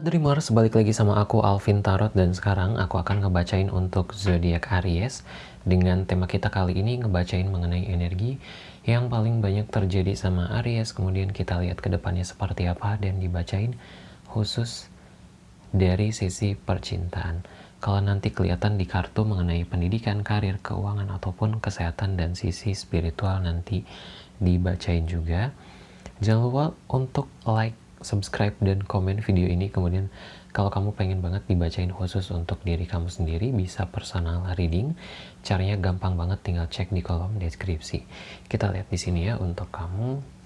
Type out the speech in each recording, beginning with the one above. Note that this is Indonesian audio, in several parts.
Dreamers, balik lagi sama aku Alvin Tarot dan sekarang aku akan ngebacain untuk zodiak Aries. Dengan tema kita kali ini ngebacain mengenai energi yang paling banyak terjadi sama Aries. Kemudian kita lihat ke depannya seperti apa dan dibacain khusus dari sisi percintaan. Kalau nanti kelihatan di kartu mengenai pendidikan, karir, keuangan ataupun kesehatan dan sisi spiritual nanti dibacain juga. Jangan lupa untuk like subscribe dan komen video ini. Kemudian kalau kamu pengen banget dibacain khusus untuk diri kamu sendiri bisa personal reading. Caranya gampang banget tinggal cek di kolom deskripsi. Kita lihat di sini ya untuk kamu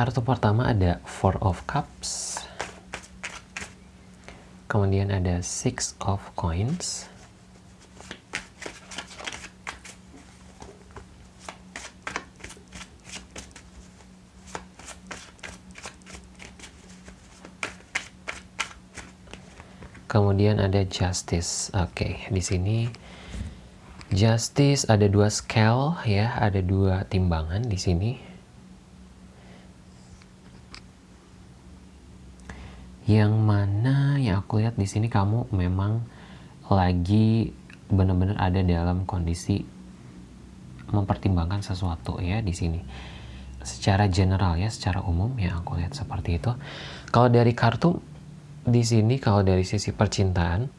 Kartu pertama ada Four of Cups. Kemudian ada Six of Coins. Kemudian ada Justice. Oke, di sini Justice ada dua scale ya, ada dua timbangan di sini yang mana yang aku lihat di sini kamu memang lagi benar-benar ada dalam kondisi mempertimbangkan sesuatu ya di sini. Secara general ya secara umum yang aku lihat seperti itu. Kalau dari kartu di sini kalau dari sisi percintaan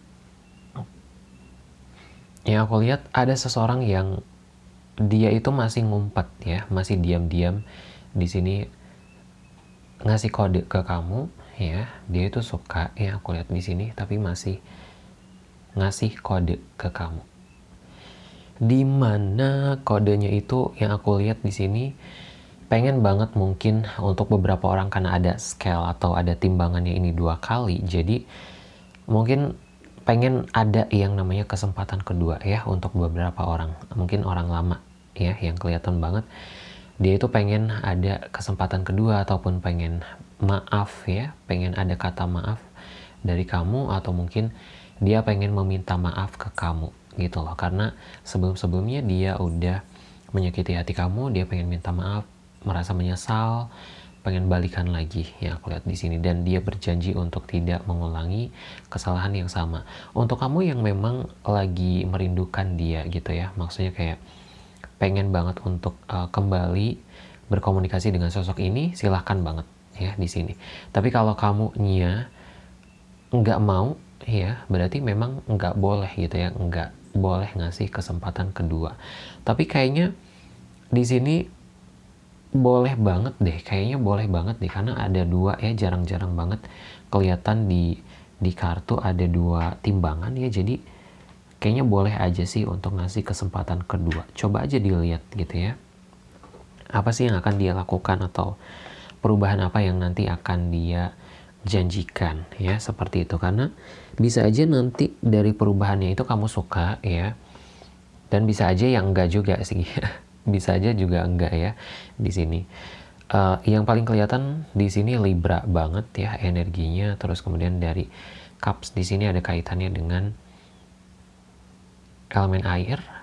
yang aku lihat ada seseorang yang dia itu masih ngumpet ya masih diam-diam di sini ngasih kode ke kamu ya dia itu suka ya aku lihat di sini tapi masih ngasih kode ke kamu. Di mana kodenya itu yang aku lihat di sini pengen banget mungkin untuk beberapa orang karena ada scale atau ada timbangannya ini dua kali jadi mungkin pengen ada yang namanya kesempatan kedua ya untuk beberapa orang mungkin orang lama ya yang kelihatan banget. Dia itu pengen ada kesempatan kedua ataupun pengen maaf ya, pengen ada kata maaf dari kamu atau mungkin dia pengen meminta maaf ke kamu gitu loh. Karena sebelum-sebelumnya dia udah menyakiti hati kamu, dia pengen minta maaf, merasa menyesal, pengen balikan lagi yang aku lihat di sini dan dia berjanji untuk tidak mengulangi kesalahan yang sama. Untuk kamu yang memang lagi merindukan dia gitu ya, maksudnya kayak pengen banget untuk uh, kembali berkomunikasi dengan sosok ini, silahkan banget ya di sini. Tapi kalau kamu nya nggak mau ya berarti memang nggak boleh gitu ya nggak boleh ngasih kesempatan kedua. Tapi kayaknya di sini boleh banget deh kayaknya boleh banget deh karena ada dua ya jarang-jarang banget kelihatan di di kartu ada dua timbangan ya jadi kayaknya boleh aja sih untuk ngasih kesempatan kedua coba aja dilihat gitu ya apa sih yang akan dia lakukan atau perubahan apa yang nanti akan dia janjikan ya seperti itu. Karena bisa aja nanti dari perubahannya itu kamu suka ya dan bisa aja yang enggak juga sih bisa aja juga enggak ya di sini. Uh, yang paling kelihatan di sini libra banget ya energinya. Terus kemudian dari cups di sini ada kaitannya dengan elemen air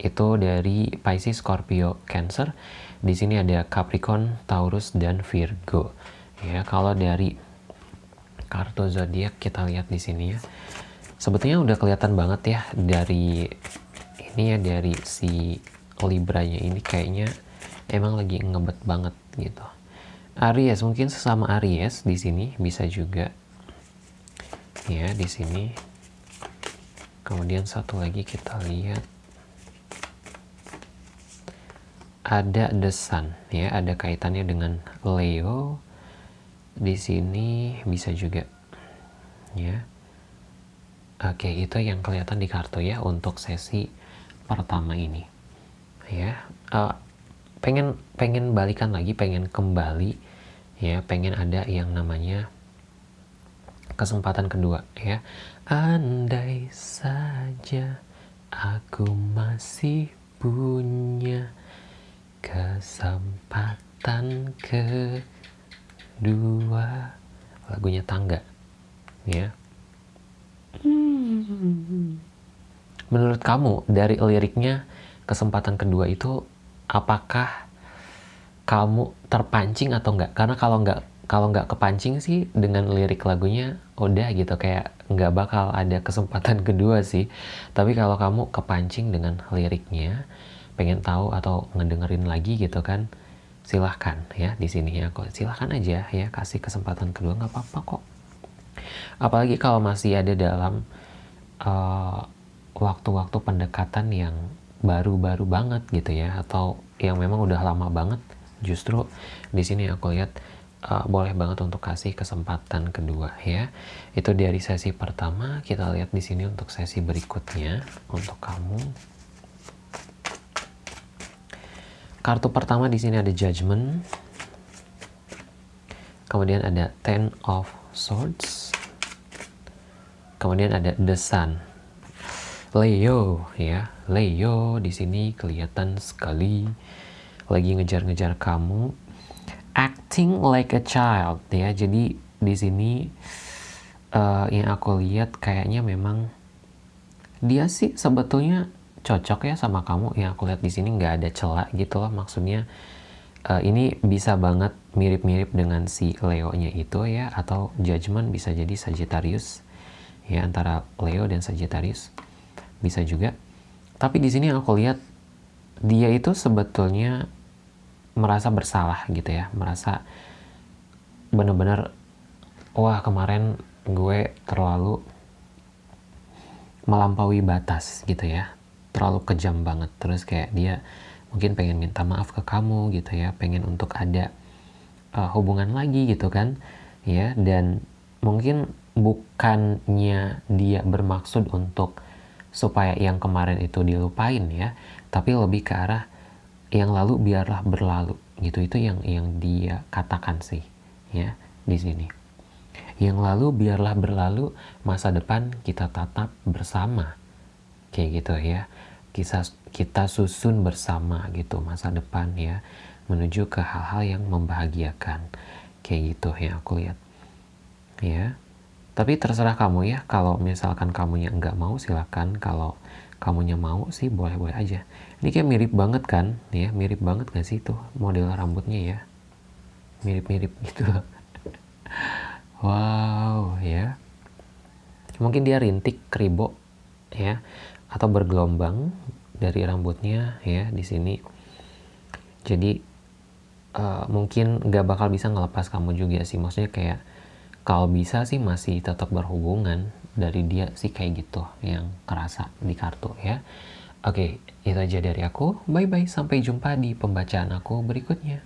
itu dari Pisces, Scorpio, Cancer di sini ada Capricorn, Taurus, dan Virgo. Ya, kalau dari kartu zodiak kita lihat di sini ya. Sebetulnya udah kelihatan banget ya dari ini ya dari si Libra-nya ini kayaknya emang lagi ngebet banget gitu. Aries mungkin sesama Aries di sini bisa juga ya di sini. Kemudian satu lagi kita lihat ada the sun ya ada kaitannya dengan Leo. Di sini bisa juga ya. Oke itu yang kelihatan di kartu ya untuk sesi pertama ini ya. Uh, pengen pengen balikan lagi pengen kembali ya. Pengen ada yang namanya kesempatan kedua ya. Andai saja aku masih punya kesempatan kedua. Lagunya tangga ya. Menurut kamu dari liriknya kesempatan kedua itu apakah kamu terpancing atau enggak? Karena kalau enggak kalau nggak kepancing sih dengan lirik lagunya udah gitu. Kayak nggak bakal ada kesempatan kedua sih. Tapi kalau kamu kepancing dengan liriknya pengen tahu atau ngedengerin lagi gitu kan silahkan ya di sini ya kok silahkan aja ya kasih kesempatan kedua nggak apa-apa kok apalagi kalau masih ada dalam uh, waktu-waktu uh, pendekatan yang baru-baru banget gitu ya atau yang memang udah lama banget justru di sini aku lihat uh, boleh banget untuk kasih kesempatan kedua ya. Itu dari sesi pertama, kita lihat di sini untuk sesi berikutnya untuk kamu. Kartu pertama di sini ada Judgment. Kemudian ada Ten of Swords. Kemudian ada The Sun. Leo ya, Leo di sini kelihatan sekali lagi ngejar-ngejar kamu acting like a child ya jadi di sini uh, yang aku lihat kayaknya memang dia sih sebetulnya cocok ya sama kamu. Yang aku lihat di sini nggak ada celah gitu loh. Maksudnya uh, ini bisa banget mirip-mirip dengan si Leo-nya itu ya atau Judgment bisa jadi Sagittarius ya antara Leo dan Sagittarius. Bisa juga. Tapi di sini aku lihat dia itu sebetulnya merasa bersalah gitu ya. Merasa bener-bener wah kemarin gue terlalu melampaui batas gitu ya terlalu kejam banget. Terus kayak dia mungkin pengen minta maaf ke kamu gitu ya pengen untuk ada uh, hubungan lagi gitu kan ya. Dan mungkin bukannya dia bermaksud untuk supaya yang kemarin itu dilupain ya tapi lebih ke arah yang lalu biarlah berlalu gitu. Itu yang yang dia katakan sih ya di sini. Yang lalu biarlah berlalu masa depan kita tatap bersama kayak gitu ya. Kita kita susun bersama gitu masa depan ya menuju ke hal-hal yang membahagiakan. Kayak gitu ya aku lihat. Ya. Tapi terserah kamu ya kalau misalkan kamunya nggak mau silakan. Kalau kamunya mau sih boleh-boleh aja. Ini kayak mirip banget kan ya. Mirip banget gak sih tuh model rambutnya ya? Mirip-mirip gitu. Wow ya. Mungkin dia rintik kribo ya atau bergelombang dari rambutnya ya di sini jadi uh, mungkin gak bakal bisa ngelepas kamu juga sih maksudnya kayak kalau bisa sih masih tetap berhubungan dari dia sih kayak gitu yang kerasa di kartu ya Oke, itu aja dari aku. Bye-bye, sampai jumpa di pembacaan aku berikutnya.